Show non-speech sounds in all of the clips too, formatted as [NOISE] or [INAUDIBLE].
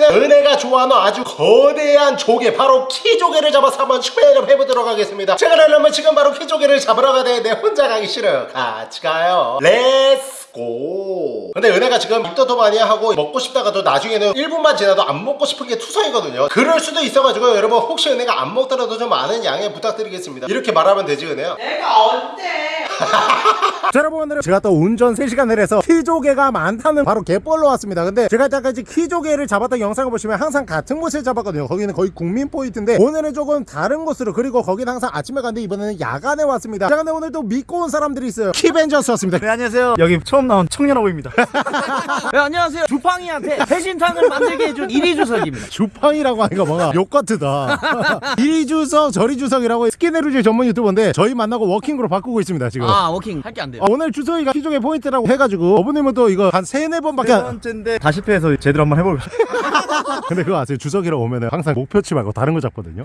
이번에는 은혜가 좋아하는 아주 거대한 조개 바로 키조개를 잡아서 한번 촬영 해보도록 하겠습니다. 제가 그러려면 지금 바로 키조개를 잡으러 가야 되는데 혼자 가기 싫어요. 같이 가요. Let's go 근데 은혜가 지금 입덧도 많이 하고 먹고 싶다가도 나중에는 1분만 지나도 안 먹고 싶은 게 투성이거든요. 그럴 수도 있어가지고 여러분 혹시 은혜가 안 먹더라도 좀 많은 양해 부탁드리겠습니다. 이렇게 말하면 되지 은혜야? 내가 언제? 자 여러분 오늘은 제가 또 운전 3시간을 해서 키조개가 많다는 바로 갯벌로 왔습니다. 근데 제가 이때까지 키조개를 잡았던 영상을 보시면 항상 같은 곳을 잡았거든요. 거기는 거의 국민 포인트인데 오늘은 조금 다른 곳으로 그리고 거기는 항상 아침에 갔는데 이번에는 야간에 왔습니다. 자 근데 오늘 또 믿고 온 사람들이 있어요. 키벤져스 왔습니다. 네 안녕하세요. 여기 처음 나온 청년아보입니다. [LAUGHS] 네, 안녕하세요. 주팡이한테 배신탕을 만들게 해준 이리주석입니다. 주팡이라고 하니까 뭔가 욕 같으다. [LAUGHS] 이리 주석 저리 주석이라고 스키네루즈 전문 유튜버인데 저희 만나고 walking으로 바꾸고 있습니다 지금 아 walking. 할 게 안 돼요. 아, 오늘 주석이가 키조개 포인트라고 해가지고 어머님은 또 이거 한 세네 번밖에 세안 번째인데 다 실패해서 제대로 한번 해보겠습니다 [LAUGHS] 근데 그거 아세요? 주석이랑 오면 은 항상 목표치 말고 다른 거 잡거든요.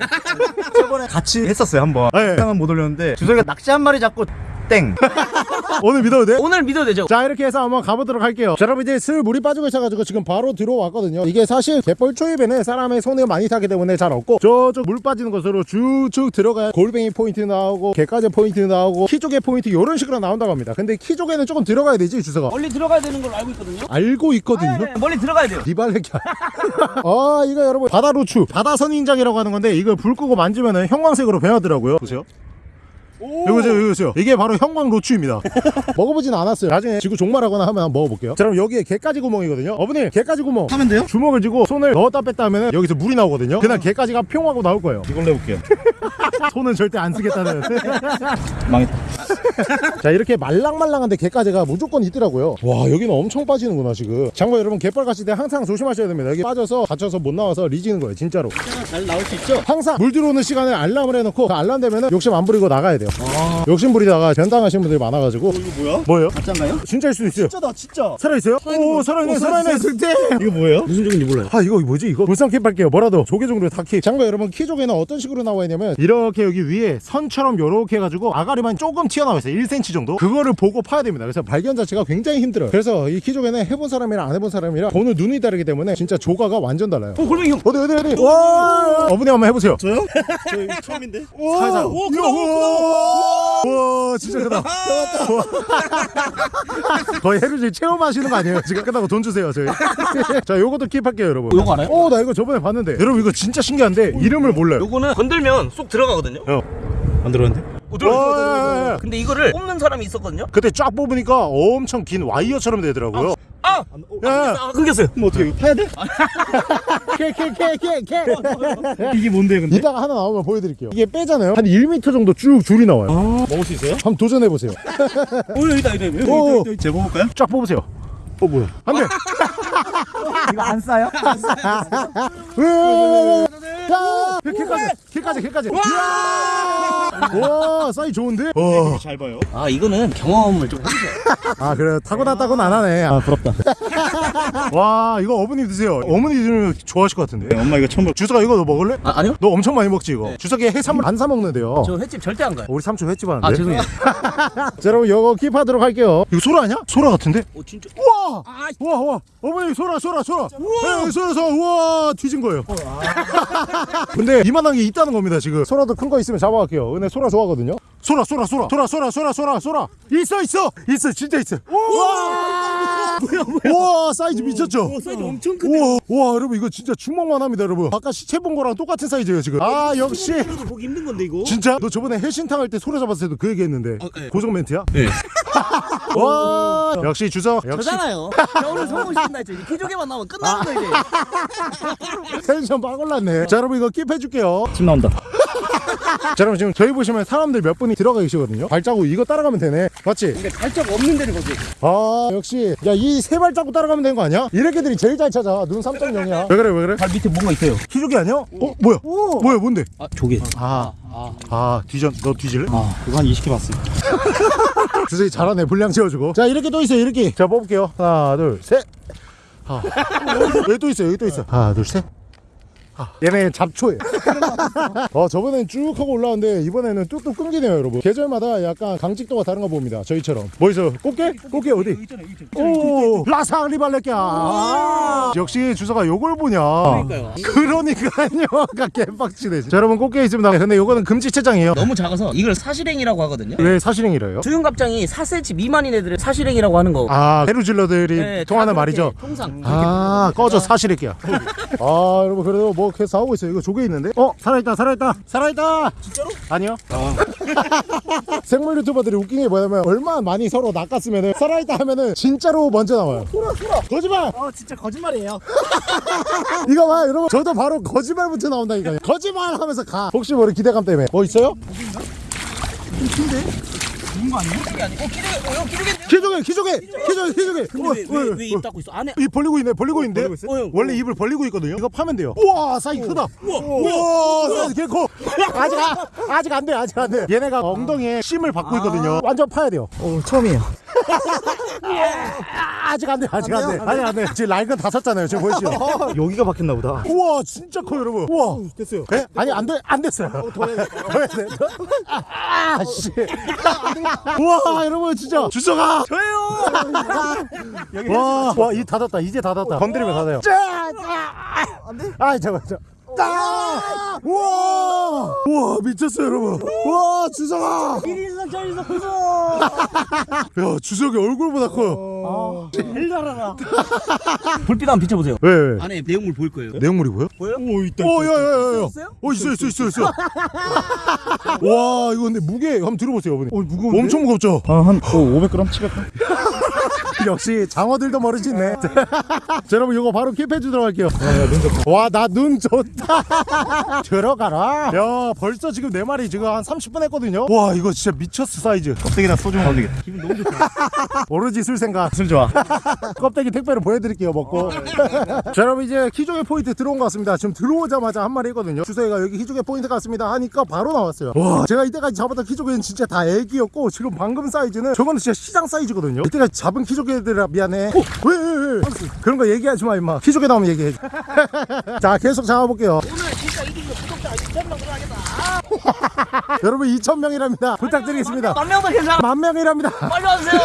저번에 같이 했었어요 한번. 네. 상은 못 올렸는데 주석이가 낚시 한 마리 잡고 땡 오늘 믿어도 돼? 오늘 믿어도 되죠? 자 이렇게 해서 한번 가보도록 할게요. 자 여러분 이제 슬 물이 빠지고 있어가지고 지금 바로 들어왔거든요. 이게 사실 갯벌 초입에는 사람의 손을 많이 타기 때문에 잘 없고 저쪽 물 빠지는 곳으로 쭉쭉 들어가야 골뱅이 포인트 나오고 개까지 포인트 나오고 키조개 포인트 이런 식으로 나온다고 합니다. 근데 키조개는 조금 들어가야 되지 주석아? 멀리 들어가야 되는 걸로 알고 있거든요. 알고 있거든요. 네, 멀리 들어가야 돼요. 리발레기 [LAUGHS] 아 이거 여러분 바다 루추. 바다 선인장이라고 하는 건데 이걸 불 끄고 만지면은 형광색으로 변하더라고요. 보세요 이거 보세요 이거 보세요. 이게 바로 형광 로추입니다. [LAUGHS] 먹어보진 않았어요. 나중에 지구 종말하거나 하면 한번 먹어볼게요. 자 그럼 여기에 개까지 구멍이거든요. 어머니 개까지 구멍. 하면 돼요? 주먹을 쥐고 손을 넣었다 뺐다 하면 여기서 물이 나오거든요. 그날 개까지가 평 하고 나올 거예요. 이걸로 해볼게요. [LAUGHS] 손은 절대 안 쓰겠다는. 망했다 [LAUGHS] 자 이렇게 말랑말랑한데 개까지가 무조건 있더라고요. 와 여기는 엄청 빠지는구나 지금. 장관 여러분 갯벌 가실 때 항상 조심하셔야 됩니다. 여기 빠져서 갇혀서 못 나와서 리지는 거예요 진짜로. 잘 나올 수 있죠? 항상 물 들어오는 시간에 알람을 해놓고 그 알람 되면은 욕심 안 부리고 나가야 돼요. 욕심 부리다가 변당하신 분들이 많아가지고. 이거 뭐야? 뭐예요? 가짜인가요? 진짜일 수도 있어요. 진짜다 진짜. 살아있어요? 오 살아있네 살아있네 절대 이거 뭐예요? 무슨 종인지 몰라요. 아 이거 뭐지 이거? 불쌍 킵할게요. 뭐라도 조개 종류 다키 장관 여러분 키조개는 어떤 식으로 나와 있냐면 이렇게 여기 위에 선처럼 요렇게 해가지고 아가리만 조금 튀어나와 있어요 1cm 정도? 그거를 보고 파야 됩니다. 그래서 발견 자체가 굉장히 힘들어요. 그래서 이 키조개는 해본 사람이랑 안 해본 사람이랑 보는 눈이 다르기 때문에 진짜 조가가 완전 달라요. 어 골뱅이 형. 어디 어디 어디? 와 어머니 한번 해보세요. 저요? [LAUGHS] 저 처음인데? 살살 오 크다 와 진짜 크다. [LAUGHS] 거의 해루질 체험하시는 거 아니에요? 지금 끝나고 돈 주세요 저희. [LAUGHS] 자 요것도 킵할게요 여러분. 요거 알아요? 오나 이거 저번에 봤는데. 여러분 이거 진짜 신기한데 이름을 몰라요. 요거는 건들면 쏙 들어가거든요. 안 들었는데? 어, 들어가, 와, 들어가. 근데 이거를 뽑는 사람이 있었거든요. 그때 쫙 뽑으니까 엄청 긴 와이어처럼 되더라고요. 아, 야아 끊겼어요. 그럼 어떻게 이거 파야 돼? 캐캐캐캐캐. [LAUGHS] 이게 뭔데 근데? 이따가 하나 나오면 보여드릴게요. 이게 빼잖아요. 한 1m 정도 쭉 줄이 나와요. 먹을 수 있어요? 한번 도전해보세요. 오 여기다 여기다 여기. 오. 여기, 여기 재봐볼까요? 쫙 뽑으세요. 어 뭐야? 안돼. [LAUGHS] 이거 안 싸요? 자 개까지 개까지 개까지 와 사이 좋은데? 와. 잘 봐요. 아 이거는 경험을 좀 해주세요. 아 그래 타고났다고는 안 하네. 아 부럽다. [LAUGHS] 와 이거 어머니 드세요. 어머니 들 좋아하실 것 같은데. 네, 엄마 이거 처음 볼 주석아 이거 너 먹을래? 아 아니요? 너 엄청 많이 먹지 이거? 주석이 해산물 안 사 먹는데요. 저 횟집 절대 안 가요. 우리 삼촌 횟집 하는데. 아 죄송해요. [LAUGHS] 자 여러분 이거 킵하도록 할게요. 이거 소라 아니야? 소라 같은데? 오 진짜. 우와! 아, 우와 우와. 어머니 소라 소라 소라. 우와! 소라 소라. 우와 뒤진 거예요. [LAUGHS] 근데 이만한 게 있다는 겁니다 지금. 소라도 큰 거 있으면 잡아갈게요. 은혜 소라 좋아하거든요. 소라 소라 소라 소라 소라 소라 소라 소라. 있어 있어 있어 진짜 있어. 우와! 우와! 사이즈 미쳤죠? 사이즈 엄청 우와 우와 여러분 이거 진짜 주먹만 합니다 여러분. 아까 시체 본 거랑 똑같은 사이즈예요 지금. 아 역시. 보기 힘든 건데 이거. 진짜? 너 저번에 해신탕 할 때 소라 잡았을 때도 그 얘기 했는데. 네. 고정 멘트야? 네. [LAUGHS] 와! 역시 주석 역시. 저잖아요. 자, 오늘 성공시킨다 했죠. 이제 키조개만 나오면 끝나는 거 이제. [LAUGHS] 텐션 빡 올랐네. 자 여러분 이거 keep 해줄게요. 침 나온다 자 [LAUGHS] 여러분 지금 저희 보시면 사람들 몇 분이 들어가 계시거든요 발자국 이거 따라가면 되네 맞지? 근데 발자국 없는 데를 거기. 아 역시 야 이 세 발자국 따라가면 되는 거 아니야? 이렇게들이 제일 잘 찾아 눈 3.0이야 [LAUGHS] 왜 그래 왜 그래? 발 밑에 뭔가 있어요. 키조개 아니야? 어 뭐야? 뭐야 뭔데? 아 조개. 아, 아 뒤전 너 뒤질래? 아 그거 한 20개 봤어요 [LAUGHS] 주석이 잘하네 분량 채워주고 자 이렇게 또 있어요 이렇게 자 뽑을게요 하나 둘셋 아. 여기 또 있어요 여기 또 있어 하나 둘셋 아, 얘네 잡초에 [LAUGHS] 어 저번엔 쭉 하고 올라왔는데 이번에는 뚝뚝 끊기네요 여러분. 계절마다 약간 강직도가 다른가 봅니다 저희처럼. 뭐 있어 꽃게? 꽃게 어디? 오 라상리 발레끼야 아, 역시 주소가 요걸 보냐. 그러니까요. 그러니까요. [LAUGHS] 아까 개빡치네 자, 여러분 꽃게 있습니다. 근데 요거는 금지체장이에요. 너무 작아서 이걸 사실행이라고 하거든요. 왜 사실행이래요? 수윤갑장이 4cm 미만인 애들을 사실행이라고 하는 거. 아 헤루질러들이 네, 통하는 다 말이죠? 통상. 아 꺼져 사실일게야. 아 여러분 그래도 뭐 계속 하고 있어요. 이거 조개 있는데? 어 살아있다 살아있다 살아있다! 진짜로? 아니요. [LAUGHS] 생물 유튜버들이 웃긴 게 뭐냐면 얼마나 많이 서로 낚았으면은 살아있다 하면은 진짜로 먼저 나와요. 소라 소라. 거짓말! 어 진짜 거짓말이에요. [LAUGHS] 이거 봐 여러분. 저도 바로 거짓말부터 나온다니까요. 거짓말 하면서 가. 혹시 모르 기대감 때문에. 뭐 있어요? 좋은 거 아니에요? 기록이 아니고. 기록이 어, 기록이 기조개 기조개 기조개 기조개 근데 왜왜입 닫고 있어? 안에. 입 벌리고 있네 벌리고 있는데? 벌리고 있어요? 어, 형. 원래 입을 벌리고 있거든요? 이거 파면 돼요. 우와 사이즈 크다. 우와. 사이즈 개 커. [LAUGHS] 아직 아, 아직 안 돼 아직 안 돼. 얘네가 엉덩이에 힘을 받고 있거든요. 완전 파야 돼요. 어 처음이에요 아, 아직 안돼 아직 안돼 아직 안돼. 지금 라이건 다 섰잖아요. 지금 보이시죠? 여기가 박혔나 보다. 우와 진짜 커요 여러분. 우와. 됐어요. 예? 아니 안돼 안 됐어요. 더 해야 돼. [LAUGHS] 더 해야 돼. 아씨. 우와 여러분 진짜. 주소가! 저요. 와와이 닫았다. 이제 닫았다. 건드리면 닫아요. 아 잠깐 잠 깐 아! 우와 우와 미쳤어요 여러분 우와 주석아 1인석 저인석 구속. 야 주석이 얼굴보다 커요 제일 잘하나. [LAUGHS] 불빛 한번 비춰보세요. 왜 왜? 안에 내용물 보일 거예요. 내용물이 보여? 보여? 오 있다 오 야 야 야야 있어요? 어 있어 있어 있어 있어 [LAUGHS] 와 이거 근데 무게 한번 들어보세요 어머니 어 무거운데? 엄청 무겁죠? 아한 500g 700g 역시 장어들도 머리지 있네 [LAUGHS] 자, 여러분 이거 바로 킵해 주도록 할게요 와 나 눈 좋다 [LAUGHS] 들어가라. 야 벌써 지금 네 마리 지금 한 30분 했거든요? 와 이거 진짜 미쳤어 사이즈. 껍데기랑 소주 먹으면 되겠다. 기분 너무 좋다. [LAUGHS] 오로지 술 생각. 술 좋아. [LAUGHS] 껍데기 택배로 보여드릴게요 먹고. 자 여러분 이제 키조개 포인트 들어온 것 같습니다. 지금 들어오자마자 한 마리 있거든요. 주석이가 여기 키조개 포인트 같습니다 하니까 바로 나왔어요. 와. 제가 이때까지 잡았던 키조개는 진짜 다 애기였고 지금 방금 사이즈는 저거는 진짜 시장 사이즈거든요. 이때까지 잡은 키조개들아 미안해. 어, 왜, 왜, 왜? 그런 거 얘기하지 마 임마. 키조개 나오면 얘기해. 자 계속 잡아볼게요 오늘 진짜 이기고 구독자 2,000명 들어가겠다. [LAUGHS] 여러분 2,000명이랍니다 부탁드리겠습니다 만 명도 괜찮아. 만 명이랍니다 빨리 와주세요.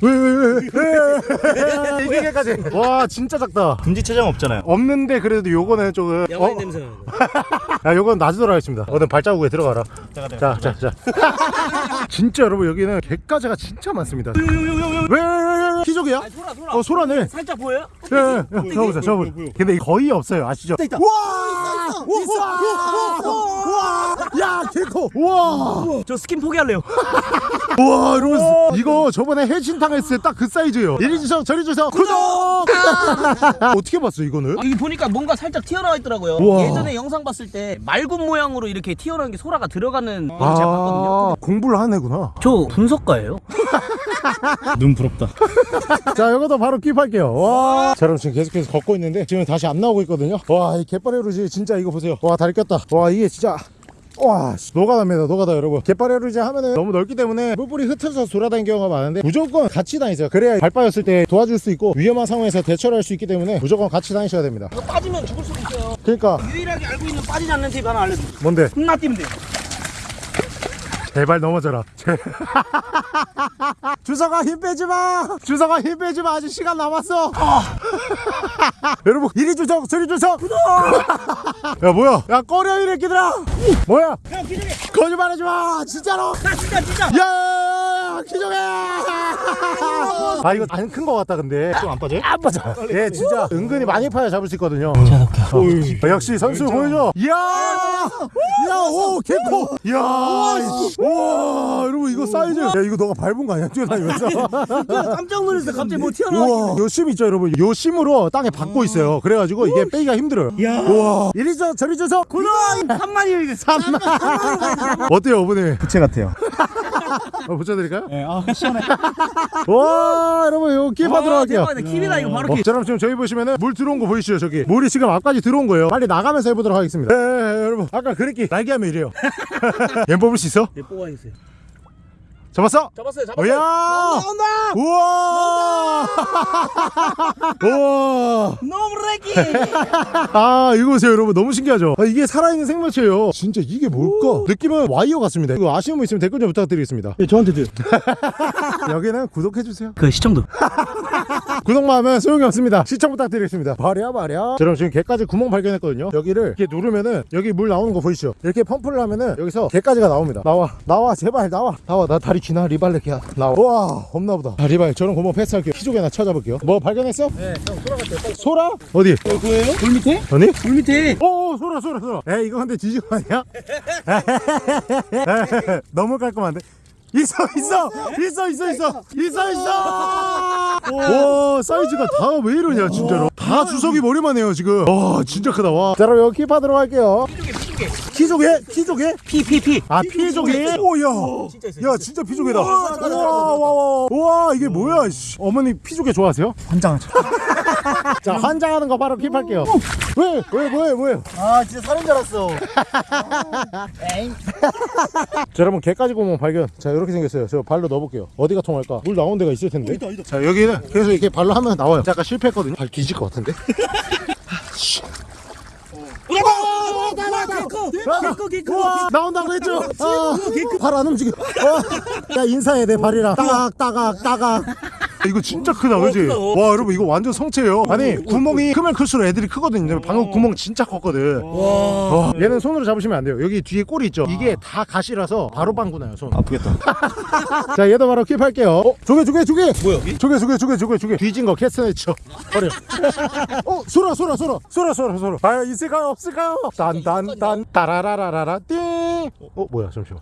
[LAUGHS] 왜왜왜 [LAUGHS] 이게까지 와 진짜 작다 금지 체장 없잖아요 없는데 그래도 요거는 조금 영화인 어? 냄새 나는 거. 야 요건 놔주도록 하겠습니다 어든 발자국에 들어가라 잠깐 자자 자. [LAUGHS] 진짜 여러분 여기는 갯가재가 진짜 많습니다. 왜왜왜 키조개야? 소라 소라. 어 소라네. 살짝 보여요? 예, 예, 예, 저보세요 저보세요. 근데 거의 없어요. 아시죠? 와! 있어 와 야 개코 와. 저 스킨 포기할래요. [LAUGHS] 와 여러분 이거 저번에 해신탕 했을 때 딱 그 사이즈예요. 이리 주세요 저리 주세요 구독! [LAUGHS] 어떻게 봤어 이거는? 아, 이게 보니까 뭔가 살짝 튀어나와 있더라고요. 우와. 예전에 영상 봤을 때 말굽 모양으로 이렇게 튀어나온 게 소라가 들어가는 걸 제가 봤거든요. 아 공부를 하는 애구나. 저 분석가예요. [LAUGHS] 눈 부럽다. 자 이것도 바로 킵할게요. 와. 자, 여러분 지금 계속해서 걷고 있는데 지금 다시 안 나오고 있거든요. 와이 갯바레루지 진짜 이거 보세요. 와 다리 꼈다. 와 이게 진짜 와 씨, 노가다입니다 노가다 여러분 갯바레루지 하면은 너무 넓기 때문에 뿔뿔이 흩어져서 돌아다니는 경우가 많은데 무조건 같이 다니세요 그래야 발 빠졌을 때 도와줄 수 있고 위험한 상황에서 대처를 할 수 있기 때문에 무조건 같이 다니셔야 됩니다 이거 빠지면 죽을 수도 있어요. 그러니까 유일하게 알고 있는 빠지지 않는 팁 하나 알려드릴게요. 뭔데 혼나 뛰면 돼요. 제발 넘어져라. 제... [LAUGHS] 주석아 힘 빼지마. 주석아 힘 빼지마. 아직 시간 남았어. 여러분 이리 주석 저리 주석. 구독! 야 뭐야? 야 꺼려 이 새끼들아. 뭐야? 형 기둥이. 거짓말하지마. 진짜로. 나 진짜 진짜. 야 기종해! 아 이거 안 큰 거 같다 근데. 좀 안 빠져요? 안 빠져 얘 진짜. 은근히 많이 파야 잡을 수 있거든요. 어이, 역시 선수 보여줘. 이야 야오 개코. 이야 우와 여러분 이거 사이즈. 야 이거 너가 밟은 거 아니야? 뛰어다니면서? 깜짝 놀랐어요. 갑자기 뭐 튀어나와. 우와. 요심 있죠 여러분. 요 심으로 땅에 박고 있어요. 그래가지고 이게 빼기가 힘들어요. 우와. 이리 저 저리 줘서 구독 3만이 3만. 어때요 어머니? 부채 같아요 어, 붙여드릴까요? 예아 시원해 [LAUGHS] 와 여러분 이거 킵하도록 할게요. 킵이다 이거 바로 어, 킵. 자, 여러분 지금 저희 보시면은 물 들어온 거 보이시죠 저기 물이 지금 앞까지 들어온 거예요 빨리 나가면서 해보도록 하겠습니다 예, 예, 예, 여러분 아까 그랬기 날개 하면 이래요 [LAUGHS] 얜 뽑을 수 있어? 네, 뽑아주세요. 잡았어? 잡았어요 잡았어요. 오야! 나온다 우와! [LAUGHS] 우와! 너무 렉기! [LAUGHS] 아 이거 보세요 여러분. 너무 신기하죠? 아, 이게 살아있는 생물체예요. 진짜 이게 뭘까? 느낌은 와이어 같습니다. 이거 아시는 분 있으면 댓글 좀 부탁드리겠습니다. 예, 저한테 도. [LAUGHS] 여기는 구독해 주세요. 그 시청도 구독만 하면 소용이 없습니다. 시청 부탁드리겠습니다. 말이야 말이야 저럼 지금 개까지 구멍 발견했거든요. 여기를 이렇게 누르면은 여기 물 나오는 거 보이시죠? 이렇게 펌프를 하면은 여기서 개까지가 나옵니다. 나와 나와 제발 나와. 나와 나 다리 기나? 리발레키야. 나와. 우와 없나보다. 아, 리발 저런 구멍 패스할게요. 키조개나 찾아볼게요. 뭐 발견했어? 네형 소라 같아요. 소라? 어디? 그거예요? 돌 밑에? 아니? 돌 밑에. 오 소라 소라 소라. 에 이거 근데 뒤지고 아니야? [LAUGHS] [LAUGHS] 너무 깔끔한데? 있어 있어 있어 있어 있어 있어. 있어 와 사이즈가 다 왜 이러냐 진짜로. 다 주석이 머리만 해요 지금. 와 진짜 크다 와자 그럼 여기 킵하도록 할게요. 키조개 키조개? 피피피. 아 피조개? 오야. 야 진짜. 피조개다. 와와와 와. 이게 뭐야 씨. 어머니 피조개 좋아하세요? 환장하죠. [LAUGHS] 자 환장하는 거 바로 킵할게요. 왜 왜 뭐해 뭐해 아 진짜 살인 줄 알았어. [LAUGHS] 자 여러분 개까지 구멍 발견. 자 이렇게 생겼어요. 저 발로 넣어볼게요. 어디가 통할까? 물 나오는 데가 있을 텐데. 자 여기는 계속 이렇게 발로 하면 나와요. 자, 아까 실패했거든요. 발 뒤질 것 같은데? 개꺼 우와, 나온다고 했죠? 아, 발안 움직여. 어. 야 인사해 내 발이랑 따각 따각 따각 이거 진짜 크다 그지? 와 여러분 이거 완전 성체예요. 아니 구멍이 크면 클수록 애들이 크거든요. 방금 구멍 진짜 컸거든. 와, 얘는 손으로 잡으시면 안 돼요. 여기 뒤에 꼬리 있죠? 이게 다 가시라서 바로 방구 나요 손. 아프겠다. [LAUGHS] 자 얘도 바로 킵할게요. 어? 조개 조개 조개! 뭐야, 여기? 조개 조개 조개 조개 조개. 뒤진 거 캐스네쳐 버려. [LAUGHS] 어 소라 소라 소라 소라 소라 소라 과연 있을까요? 없을까요? 딴딴딴. 따라라라라라. 띵어 뭐야? 잠시만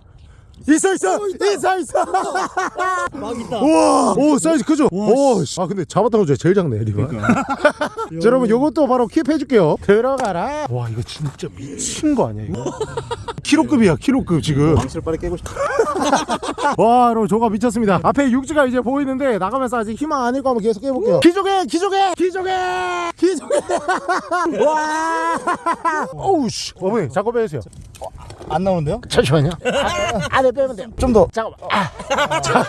있어 있어. 있어 있어. 막 있다. 우와 오 사이즈 크죠? 오아 근데 잡았던 거 중에 제일 작네 리가 [LAUGHS] 자, 여러분 요것도 바로 킵 해줄게요. 들어가라. 와 이거 진짜 미친 거 아니야 이거? [LAUGHS] 키로급이야 키로급 지금. 망치를 빨리 깨고 싶다. [LAUGHS] 와 여러분 조가 미쳤습니다. 앞에 육지가 이제 보이는데 나가면서 아직 희망 아닐 거 한번 계속 해볼게요. 기조개 기조개 기조개 기조개. 와. 어우 씨. 어머니 자꾸 빼주세요 안 나오는데요? 잠시만요. 안에 빼면 돼요. 좀 더. 잠깐만. 아, 자,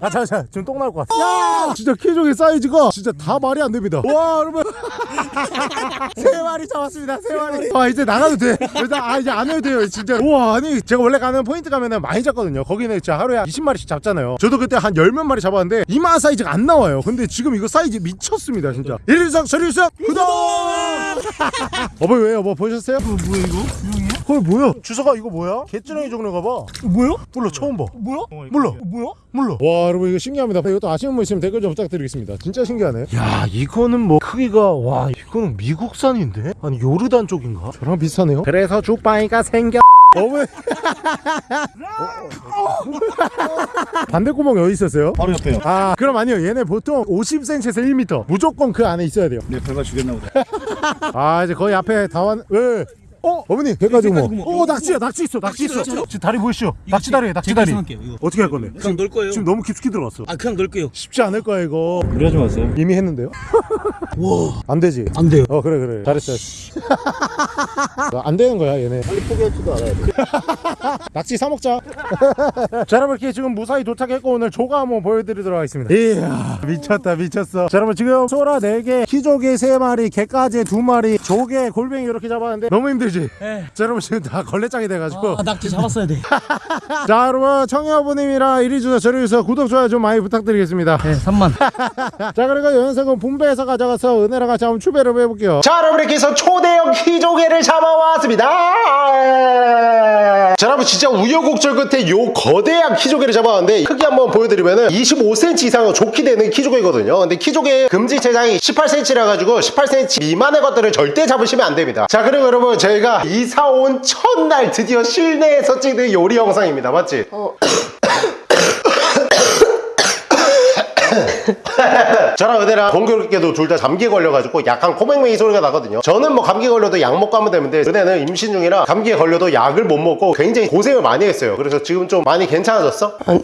아 잠시만. 지금 똥 나올 것 같아. 야 진짜 키조개 사이즈가 진짜 다 말이 안 됩니다. 와 여러분. [LAUGHS] 세 마리 잡았습니다 세 마리. 아 이제 나가도 돼. 일단 아 이제 안 해도 돼요 진짜. 우와 아니 제가 원래 가는 포인트 가면은 많이 잡거든요. 거기는 진짜 하루에 한 20마리씩 잡잖아요. 저도 그때 한 열 몇 마리 잡았는데 이만한 사이즈가 안 나와요. 근데 지금 이거 사이즈 미쳤습니다 진짜. 일일석 저리일석 구독! 어머니 왜요? 뭐 보셨어요? 뭐야 이거? 그거 뭐야? 주사가 이거 뭐야? 개찌렁이 종류가 봐. 뭐야? 몰라 처음 봐. 뭐야? 몰라. 뭐야? 몰라. 와 여러분 이거 신기합니다. 이것도 아시는 분 있으면 댓글 좀 부탁드리겠습니다. 진짜 신기하네. 야 이거는 뭐 크기가 와 이거는 미국산인데? 아니 요르단 쪽인가? 저랑 비슷하네요. 그래서 죽방이가 생겨. 어머. 반대 구멍 어디 있었어요? 바로 옆에요. 아 그럼 아니요 얘네 보통 50cm에서 1m 무조건 그 안에 있어야 돼요 내 별가 죽였나 보다. [LAUGHS] 아 이제 거의 앞에 다 왔.. 왜? 어? 어머니 개까지 구멍 구멍. 어 낙지야 낙지 있어 낙지 있어. 지금 다리 보이시죠? 낙지 다리에 낙지 다리. 어떻게 할 건데? 그냥 넣을 거예요. 지금 너무 깊숙이 들어갔어. 아 그냥 넣을게요. 쉽지 않을 거야 이거. 그러지 마세요. 이미 했는데요? [LAUGHS] 와. 안 되지? 안 돼요. 어 그래 그래. 잘했어 안 되는 거야 얘네. 빨리 포기하지도 않아야 돼. [LAUGHS] 낙지 사 먹자. [LAUGHS] 자 여러분 이렇게 지금 무사히 도착했고 오늘 조가 한번 보여드리도록 하겠습니다. 이야. 미쳤다 미쳤어. 자 여러분 지금 소라 4개 키조개 3마리 개까지 2마리 조개 골뱅이 이렇게 잡았는데 너무 힘들 지? 네. [LAUGHS] 자 여러분 지금 다 걸레짝이 돼가지고. 아 낙지 잡았어야 돼. 자 여러분 청여부님이랑 이리 주셔 저리 주셔 구독 좋아요 좀 많이 부탁드리겠습니다. 네 3만. [LAUGHS] 자 그리고 연석은 분배해서 가져가서 은혜랑 같이 한번 추배를 해볼게요. 자 여러분 이렇게 해서 초대형 키조개를 잡아왔습니다. 자 여러분 진짜 우여곡절 끝에 요 거대한 키조개를 잡아왔는데 크기 한번 보여드리면은 25cm 이상은 좋게 되는 키조개거든요. 근데 키조개 금지 체장이 18cm라 가지고 18cm 미만의 것들을 절대 잡으시면 안 됩니다. 자 그리고 여러분 저희가 이사 온 첫날 드디어 실내에서 찍는 요리 영상입니다. 맞지? [COUGHS] 저랑 은혜랑 공교롭게도 둘 다 감기에 걸려가지고 약간 코맹맹이 소리가 나거든요. 저는 뭐 감기 걸려도 약 먹고 하면 되는데 은혜는 임신 중이라 감기에 걸려도 약을 못 먹고 굉장히 고생을 많이 했어요. 그래서 지금 좀 많이 괜찮아졌어? 아니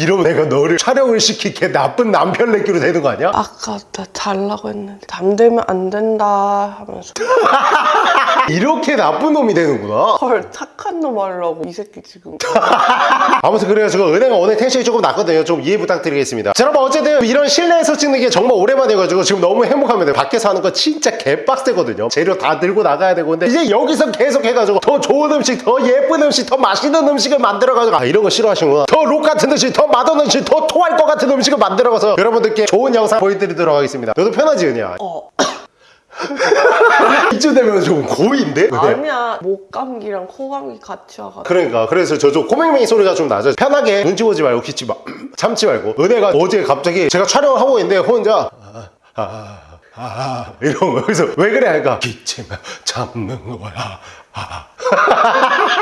이러면 내가 너를 촬영을 시키게. 나쁜 남편 내기로 되는 거 아니야? 아까 나 잘라고 했는데 잠들면 안 된다 하면서. [LAUGHS] 이렇게 나쁜 놈이 되는구나. 헐 착한 놈 하려고 이 새끼 지금. [LAUGHS] 아무튼 그래가지고 은혜가 오늘 텐션이 조금 낮거든요. 좀 이해 부탁드리겠습니다. 자 여러분 어쨌든 이런 실내에서 찍는 게 정말 오랜만이어가지고 지금 너무 행복합니다. 밖에서 하는 거 진짜 개빡세거든요. 재료 다 들고 나가야 되고. 근데 이제 여기서 계속 해가지고 더 좋은 음식 더 예쁜 음식 더 맛있는 음식을 만들어가지고. 아 이런 거 싫어하시는구나. 더 록 같은 음식 더 맛없는 음식 더 토할 것 같은 음식을 만들어가서 여러분들께 좋은 영상 보여드리도록 하겠습니다. 너도 편하지 은혜야? 어. [LAUGHS] 이쯤 되면 좀 고인데? 은혜야? 아니야. 목 감기랑 코 감기 같이 와가지고. 그러니까. 그래서 저좀 코맹맹이 소리가 좀 나죠. 편하게 눈치 보지 말고 기치 마 참지 말고. 은혜가 어제 갑자기 제가 촬영을 하고 있는데 혼자 아, 아, 아, 아, 이런 거 그래서 왜 그래? 하니까 기치면 참는 거야. 아. [LAUGHS]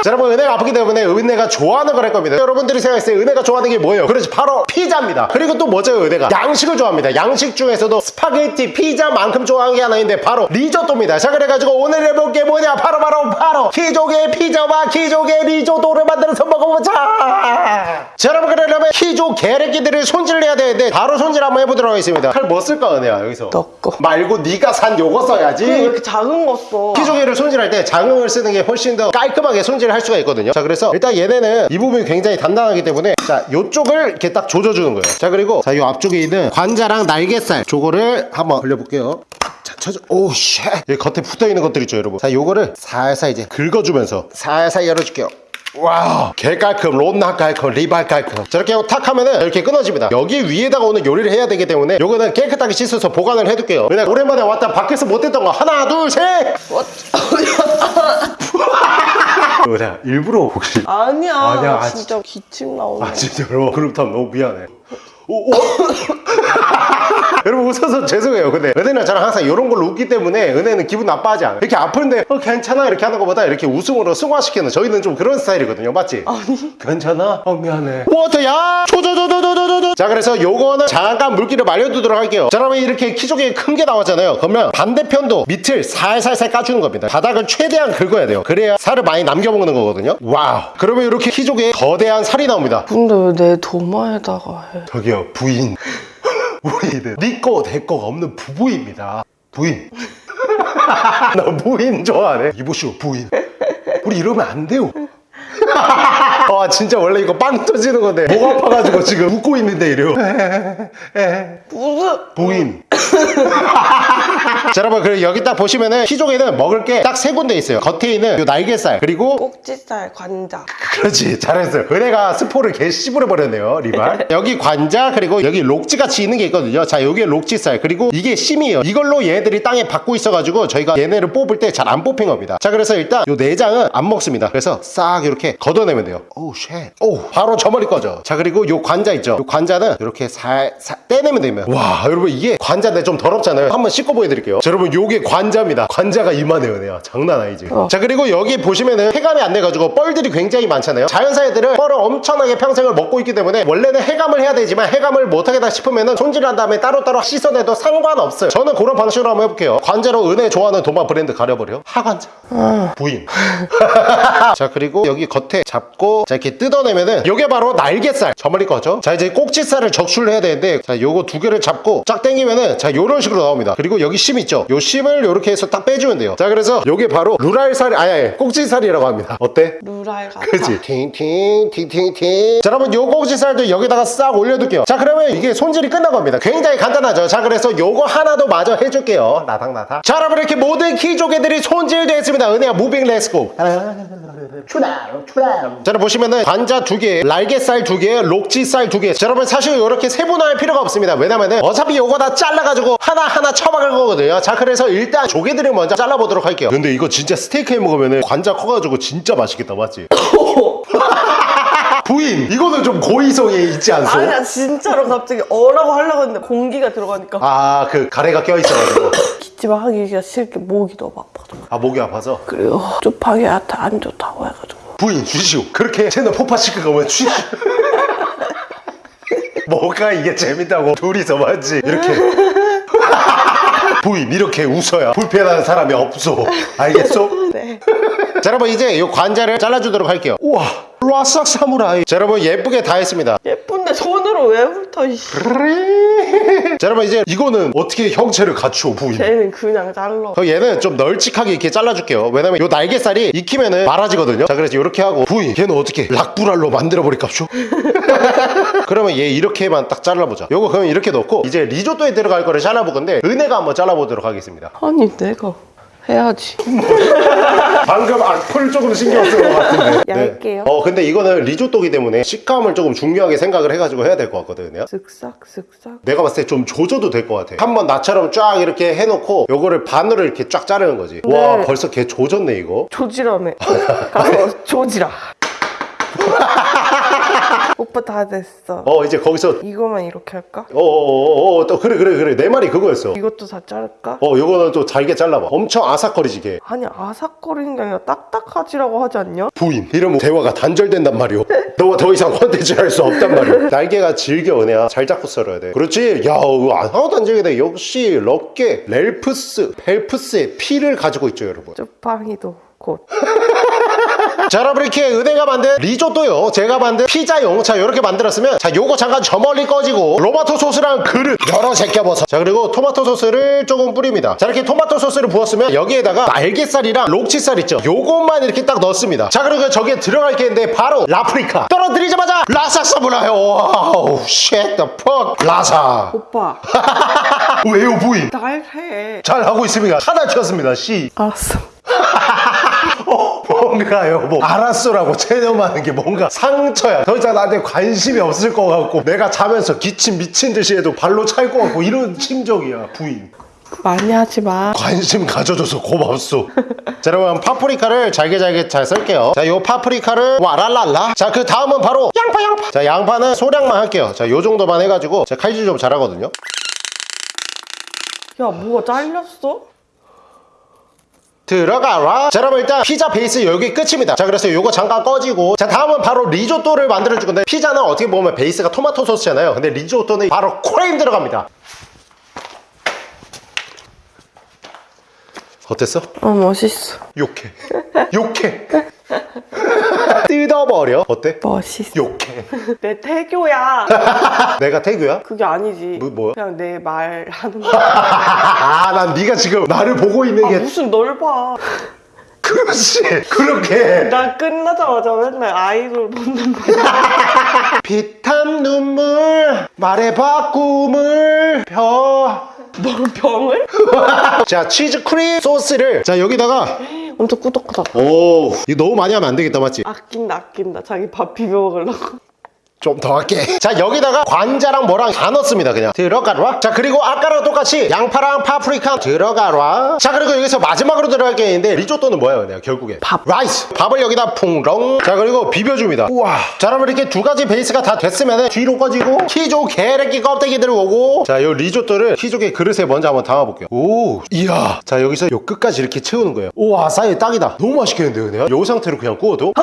자, 여러분 은혜가 아프기 때문에 은혜가 좋아하는 걸 할 겁니다. 여러분들이 생각했을 때 은혜가 좋아하는 게 뭐예요? 그렇지 바로 피자입니다. 그리고 또 뭐죠 은혜가? 양식을 좋아합니다. 양식 중에서도 스파게티 피자만큼 좋아하는 게 하나 있는데 바로 리조또입니다. 자 그래가지고 오늘 해볼 게 뭐냐? 바로 바로 바로 키조개 피자와 키조개 리조또를 만들어서 먹어보자! 자 여러분 그러려면 키조 게레기들을 손질해야 되는데 바로 손질 한번 해보도록 하겠습니다. 칼 뭐 쓸까 은혜야 여기서? 너 거. 말고 네가 산 요거 써야지. 왜 이렇게 작은 거 써? 키조개를 손질할 때 작은 걸 쓰는 게 훨씬 더 깔끔하게 손질할 수가 있거든요. 자 그래서 일단 얘네는 이 부분이 굉장히 단단하기 때문에 자 요쪽을 이렇게 딱 조져주는 거예요. 자 그리고 자요 앞쪽에 있는 관자랑 날개살 저거를 한번 올려볼게요. 자 쳐줘. oh shit. 여기 겉에 붙어있는 것들 있죠 여러분? 자 요거를 살살 이제 긁어주면서 살살 열어줄게요 wow. 개 깔끔 론나 깔끔 리발 깔끔. 저렇게 하고 탁 하면은 이렇게 끊어집니다. 여기 위에다가 오늘 요리를 해야 되기 때문에 요거는 깨끗하게 씻어서 보관을 해둘게요. 왜냐 오랜만에 왔다 밖에서 못했던 거 하나 둘셋! 뭐냐 [LAUGHS] 일부러 혹시? 아니야, 아니야, 아, 진짜 기침 나오네. 아 진짜로? 그렇다면 너무 미안해 오, 오. [LAUGHS] 여러분 웃어서 죄송해요. 근데 은혜는 저랑 항상 이런 걸로 웃기 때문에 은혜는 기분 나빠하지 않아요. 이렇게 아픈데 어 괜찮아? 이렇게 하는 것보다 이렇게 웃음으로 승화시키는 저희는 좀 그런 스타일이거든요. 맞지? 아니. 괜찮아? 어 미안해. 워터야! 초조조조조조조! 자 그래서 요거는 잠깐 물기를 말려두도록 할게요. 자 그러면 이렇게 키조개 큰 게 나왔잖아요. 그러면 반대편도 밑을 살살살 까주는 겁니다. 바닥을 최대한 긁어야 돼요. 그래야 살을 많이 남겨 먹는 거거든요. wow. 그러면 이렇게 키조개에 거대한 살이 나옵니다. 근데 왜 내 도마에다가 해? 저기요 부인 우리는 니꺼 내꺼가 없는 부부입니다. 부인. [LAUGHS] 나 부인 좋아하네. 이보시오 부인. 우리 이러면 안 돼요 [LAUGHS] [LAUGHS] 와 진짜 원래 이거 빵 터지는 건데. 목 아파가지고 지금 웃고 있는데 이래요. 무슨 부인. [LAUGHS] 자 여러분 그리고 여기 딱 보시면은 키조개는 먹을 게 딱 세 군데 있어요. 겉에 있는 요 날개살 그리고 꼭지살 관자. 그렇지 잘했어요. 은혜가 스포를 개 씹으려 버렸네요 리발. [LAUGHS] 여기 관자 그리고 여기 록지 같이 있는 게 있거든요. 자 여기에 록지살 그리고 이게 심이에요. 이걸로 얘네들이 땅에 박고 있어가지고 저희가 얘네를 뽑을 때 잘 안 뽑힌 겁니다. 자 그래서 일단 요 내장은 안 먹습니다. 그래서 싹 이렇게 걷어내면 돼요 오우 쉣오 바로 저 머리 꺼져. 자 그리고 요 관자 있죠? 요 관자는 이렇게 살 살 떼내면 됩니다 와 여러분 이게 관자인데 좀 더럽잖아요. 한번 씻고 보여드릴게요. 자 여러분 요게 관자입니다. 관자가 이만해요 은혜야 장난 아니지. 자 그리고 여기 보시면은 해감이 안 돼가지고 뻘들이 굉장히 많잖아요. 자연사 애들은 뻘을 엄청나게 평생을 먹고 있기 때문에 원래는 해감을 해야 되지만 해감을 못하겠다 싶으면은 손질한 다음에 따로따로 씻어내도 상관없어요. 저는 그런 방식으로 한번 해볼게요. 관자로 은혜 좋아하는 도마 브랜드 가려버려. 하관자. 부인. [LAUGHS] 자 그리고 여기 겉에 잡고 자 이렇게 뜯어내면은 요게 바로 날개살. 저 머리 거죠? 자 이제 꼭지살을 적출을 해야 되는데 자 요거 두 개를 잡고 쫙 당기면은 자 요런 식으로 나옵니다. 그리고 여기 심 있죠? 요 심을 요렇게 해서 딱 빼주면 돼요. 자 그래서 요게 바로 루랄살 아니 아니 꼭지살이라고 합니다. 어때? 루랄 같아 그치 팅팅 팅팅팅. 자 여러분 요 꼭지살도 여기다가 싹 올려둘게요. 자 그러면 이게 손질이 끝난 겁니다. 굉장히 간단하죠? 자 그래서 요거 하나도 마저 해줄게요. 나닥나닥 자 여러분 이렇게 모든 키조개들이 손질됐습니다. 은혜야 moving let's go. 출발 출발 자 여러분 보시면은 관자 두개 날개살 두개 록지살 두개. 자 여러분 사실 이렇게 세분화할 필요가 없습니다. 왜냐면은 어차피 요거 다 잘라가지고 하나하나 처박을 거거든요. 자 그래서 일단 조개들을 먼저 잘라보도록 할게요. 근데 이거 진짜 스테이크 해 먹으면은 관자 커가지고 진짜 맛있겠다 맞지? [LAUGHS] 부인 이거는 좀 고의성이 있지 않소? 아니야 진짜로 갑자기 어라고 하려고 했는데 공기가 들어가니까. 아 그 가래가 껴있어가지고. [LAUGHS] 기침을 하기가 싫게 목이 너무 아파서 아 목이 아파서? 그리고 쪽파기한테 안 좋다고 해가지고 부인 주시오. 그렇게 채널 폭파시킬 거면 주시오 뭐가 이게 재밌다고 둘이서 맞지? 이렇게. [LAUGHS] 부인 이렇게 웃어야 불편한 사람이 없어. 알겠어? 네 자 여러분 이제 이 관자를 잘라주도록 할게요. 우와 라싹 사무라이. 자 여러분 예쁘게 다 했습니다. 예쁜데 손으로 왜 훑어 이씨. 자 여러분 이제 이거는 어떻게 형체를 갖추어 부위 쟤는 그냥 잘라. 그 얘는 좀 널찍하게 이렇게 잘라줄게요. 왜냐면 요 날개살이 익히면은 말아지거든요. 자 그래서 이렇게 하고 부위 걔는 어떻게 락불알로 만들어버릴까쇼 [LAUGHS] 그러면 얘 이렇게만 딱 잘라보자. 요거 그럼 이렇게 넣고 이제 리조또에 들어갈 거를 잘라볼 건데 은혜가 한번 잘라보도록 하겠습니다. 아니 내가 해야지. 방금 악플 조금 신경 쓴 것 같은데. [LAUGHS] 얇게요? 어 근데 이거는 리조또기 때문에 식감을 조금 중요하게 생각을 해가지고 해야 될 것 같거든요. 쓱싹 쓱싹. 내가 봤을 때 좀 조져도 될 것 같아. 한번 나처럼 쫙 이렇게 해놓고 요거를 반으로 이렇게 쫙 자르는 거지. 와 네. 벌써 걔 조졌네 이거. 조지라며. 가서 조지라 [LAUGHS] 오빠 다 됐어. 어 이제 거기서 이거만 이렇게 할까? 어어어어 또 그래 그래 그래. 내 말이 그거였어. 이것도 다 자를까? 어 요거는 또 잘게 잘라봐. 엄청 아삭거리지 걔. 아니 아삭거리는 게 아니라 딱딱하지라고 하지 않냐? 부인. 이러면 대화가 단절된단 말이오. [LAUGHS] 너와 더 이상 컨텐츠 할 수 없단 말이오. 날개가 질겨 은혜야. 잘 잡고 썰어야 돼. 그렇지? 야 하나도 안 질게 역시 럭게 렐프스 펠프스의 피를 가지고 있죠 여러분. 쭈팡이도 곧 [LAUGHS] 자 여러분 이렇게 은혜가 만든 리조또요. 제가 만든 피자용. 자 이렇게 만들었으면 자 요거 잠깐 저 멀리 꺼지고 로마토 소스랑 그릇 여러 제껴버섯 자 그리고 토마토 소스를 조금 뿌립니다. 자 이렇게 토마토 소스를 부었으면 여기에다가 날개살이랑 록치살 있죠? 요것만 이렇게 딱 넣습니다. 자 그리고 저기에 들어갈 게 있는데 바로 라프리카. 떨어뜨리자마자 라삭 서브라요. 와우 쉣 the fuck. 라삭 오빠. [LAUGHS] 왜요 부인? 날해. 잘 하고 있습니다. 하나 쳤습니다. 씨. 알았어 어, 뭔가요? 뭐 알았어라고 체념하는 게 뭔가 상처야. 더 이상 나한테 관심이 없을 것 같고 내가 자면서 기침 미친 듯이 해도 발로 찰 것 같고 이런 심정이야 부인. 많이 하지 마. 관심 가져줘서 고맙소. 자 여러분 파프리카를 잘게 잘게 잘 썰게요. 자요 파프리카를 와랄랄라. 자 그 다음은 바로 양파 양파. 자 양파는 소량만 할게요. 자 요 정도만 해가지고 제가 칼질 좀 잘하거든요. 야 뭐가 잘렸어? 들어가라. 자 여러분 일단 피자 베이스 여기 끝입니다. 자 그래서 요거 잠깐 꺼지고. 자 다음은 바로 리조또를 만들어 줄 건데 피자는 어떻게 보면 베이스가 토마토 소스잖아요. 근데 리조또는 바로 크림 들어갑니다 어땠어? 어 멋있어. 욕해. 욕해. [LAUGHS] 뜯어버려. 어때? 멋있어. 욕해. 내 태교야. [LAUGHS] 내가 태규야? 그게 아니지. 뭐, 뭐야? 그냥 내 말 하는 [LAUGHS] 거 아난 네가 지금 나를 보고 있는 아, 게 무슨 널봐. 그렇지. 그렇게. 나 끝나자마자 맨날 아이돌 보는 거야. 피탄 눈물 말해봐 꿈을. 펴 뭘 병을? [LAUGHS] 자 치즈 크림 소스를 자 여기다가 엄청 꾸덕꾸덕 오 이거 너무 많이 하면 안 되겠다 맞지? 아낀다 아낀다 자기 밥 비벼 먹으려고 좀 더 할게. [LAUGHS] 자 여기다가 관자랑 뭐랑 다 넣습니다 그냥. 들어가라 자 그리고 아까랑 똑같이 양파랑 파프리카 들어가라 자 그리고 여기서 마지막으로 들어갈 게 있는데 리조또는 뭐예요 그냥 결국에? 밥. rice. 밥을 여기다 풍덩 자 그리고 비벼줍니다. 우와. 자 그러면 이렇게 두 가지 베이스가 다 됐으면 뒤로 꺼지고 키조 게레기 껍데기들 오고. 자 요 리조또를 키조개 그릇에 먼저 한번 담아볼게요. 오 이야. 자 여기서 요 끝까지 이렇게 채우는 거예요. 우와 사이즈 딱이다. 너무 맛있겠는데요 그냥? 요 상태로 그냥 구워도 [LAUGHS]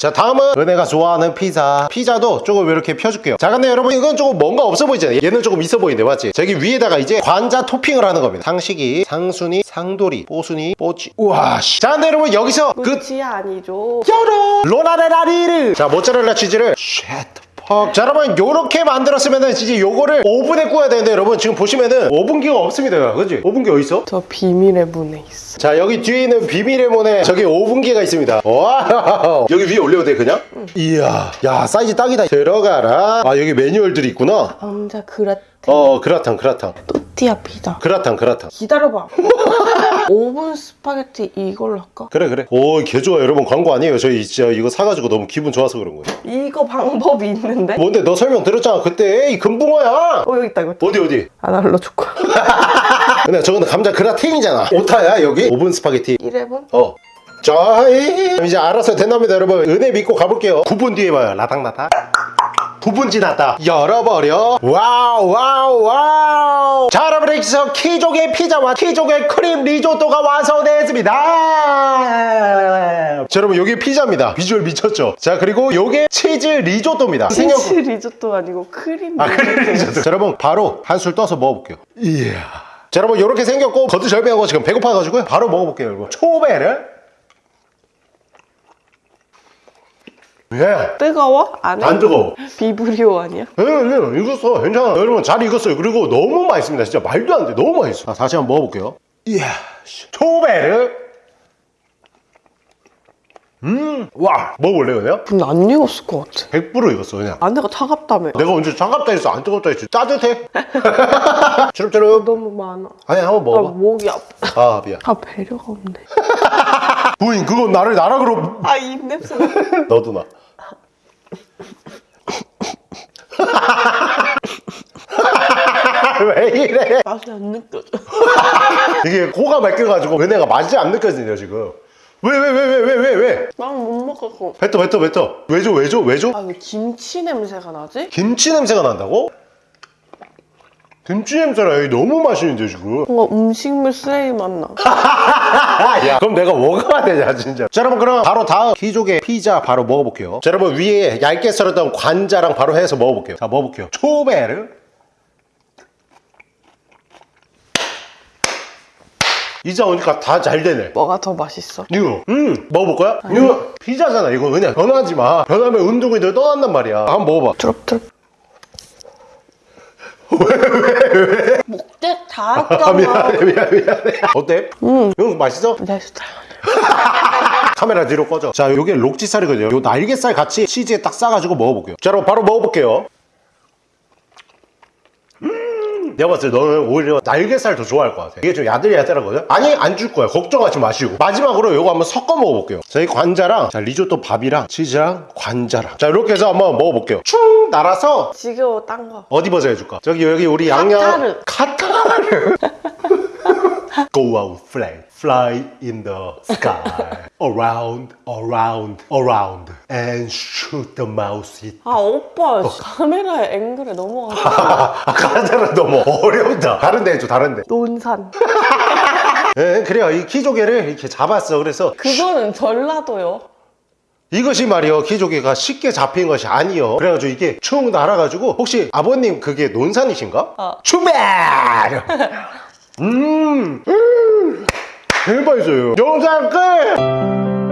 자 다음은 은혜가 좋아하는 피자. 피자도 조금 이렇게 펴줄게요. 자 근데 여러분 이건 조금 뭔가 없어 보이잖아요. 얘는 조금 있어 보이는데 맞지? 저기 위에다가 이제 관자 토핑을 하는 겁니다. 상식이. 상순이 상돌이 뽀순이 뽀찌. 우와 씨. 자 근데 여러분 여기서 그 끝이 아니죠. 열어 로나레라리를 자 모짜렐라 치즈를 shit fuck. 자 여러분 요렇게 만들었으면은 진짜 요거를 오븐에 구워야 되는데 여러분 지금 보시면은 오븐기가 없습니다 그지? 오븐기 어디 있어? 저 비밀의 문에 있어 자 여기 뒤에 있는 비밀의 문에 저기 오븐기가 있습니다 와 [LAUGHS] 여기 위에 올려도 돼 그냥? 이야 야 사이즈 딱이다 들어가라 아 여기 매뉴얼들이 있구나 왕자 그라 탕어 그라탕 그라탕 또띠아 피자 그라탕 그라탕 기다려봐 [LAUGHS] 오븐 스파게티 이걸로 할까? 그래 그래 오 개좋아 여러분 광고 아니에요 저희 진짜 이거 사가지고 너무 기분 좋아서 그런 거예요 이거 방법이 있는데? 뭔데 너 설명 들었잖아 그때 이 금붕어야 어 여기 있다 이거. 어디 어디 안 알려줄 거야 근데 저거는 감자 그라탱이잖아 오타야 여기 오븐 스파게티 1회분? 어. 자, 이제 알아서 된답니다, 여러분. 은혜 믿고 가볼게요. 9분 뒤에 봐요. 라닥라닥. 9분 지났다. 열어버려. wow, wow, wow. 자, 여러분, 해서 키조개 피자와 키조개 크림 리조또가 완성되었습니다. 자, 여러분, 여기 피자입니다. 비주얼 미쳤죠? 자, 그리고 요게 치즈 리조또입니다. 생각- 치즈 리조또 아니고 크림 아, 크림 리조또. 자, 여러분, 바로 한술 떠서 먹어볼게요. 이야. 자 여러분 이렇게 생겼고 거두절미하고 지금 배고파가지고요 바로 먹어볼게요 여러분 초배를 예. 뜨거워? 안 해? 안 뜨거워 비브리오 아니야? 예, 예, 익었어. 괜찮아. 여러분, 잘 익었어요. 그리고 너무 맛있습니다. 진짜 말도 안 돼. 너무 맛있어. 자, 다시 한번 먹어볼게요. 이야, 씨. 초베르. 음, 와. 먹어볼래요, 그냥? 근데 안 익었을 것 같아. 100% 익었어, 그냥. 안에가 차갑다며. 내가 언제 차갑다 했어? 안 뜨겁다 했지? 따뜻해. [LAUGHS] 주름주름. 너무 많아. 아니, 한번 아, 먹어봐. 목이 아파. 아, 미안. 아, 배려가 없네. 부인, 그건 나를 나락으로. 아, 입냄새. [LAUGHS] 너도 나. 왜 이래? 맛이 안 느껴져. 이게 코가 막혀가지고 은혜가 맛이 안 느껴지네요 지금 왜 왜 왜 왜 왜 왜 왜? 난 못 먹겠어. 뱉어 뱉어 뱉어 왜죠 왜죠 왜죠? 아, 왜 김치 냄새가 나지? 김치 냄새가 난다고? 김치 냄새라. 여기 너무 맛있는데 지금. 뭔가 음식물 쓰레기 맛 나. [LAUGHS] 야 그럼 내가 먹어야 되냐 진짜. 자 여러분 그럼 바로 다음 키조개 피자 바로 먹어볼게요. 자 여러분 위에 얇게 썰었던 관자랑 바로 해서 먹어볼게요. 자 먹어볼게요. 초베르. 이제 오니까 다 잘 되네. 뭐가 더 맛있어? 이거 음 먹어볼 거야? 이거 피자잖아 이거 그냥. 변하지 마. 변하면 운동이들 떠난단 말이야. 한번 먹어봐. 트럽트 럽. 목대 다 아 했잖아. 미안해 미안해 미안해 어때? 음 이거 맛있어? 내 스타일. [LAUGHS] 카메라 뒤로 꺼져 자 요게 록지살이거든요 요 날개살 같이 치즈에 딱 싸가지고 먹어볼게요 자 여러분 바로 먹어볼게요 음 내가 봤을 때 너는 오히려 날개살 더 좋아할 것 같아 이게 좀 야들야들하거든? 아니 안 줄 거야 걱정하지 마시고 마지막으로 요거 한번 섞어 먹어볼게요 자이 관자랑 자 리조또 밥이랑 치즈랑 관자랑 자 이렇게 해서 한번 먹어볼게요 충 날아서 지겨워, 딴 거. 어디 버전 해줄까? 저기 여기 우리 양양 카타르. 카타르 [LAUGHS] Go out fly Fly in the sky Around around around And shoot the mouse it 아, 오빠. 카메라의 앵글에 넘어가서. [LAUGHS] 아 카타르 너무 어렵다 다른 데 해줘 다른 데 논산. [LAUGHS] 예, 그래요 이 키조개를 이렇게 잡았어 그래서 그거는 전라도요. 이것이 말이요 키조개가 쉽게 잡힌 것이 아니요 그래가지고 이게 충 날아가지고 혹시 아버님 그게 논산이신가? 어. 추베 [LAUGHS] 음, 음! 대박이죠 영상 끝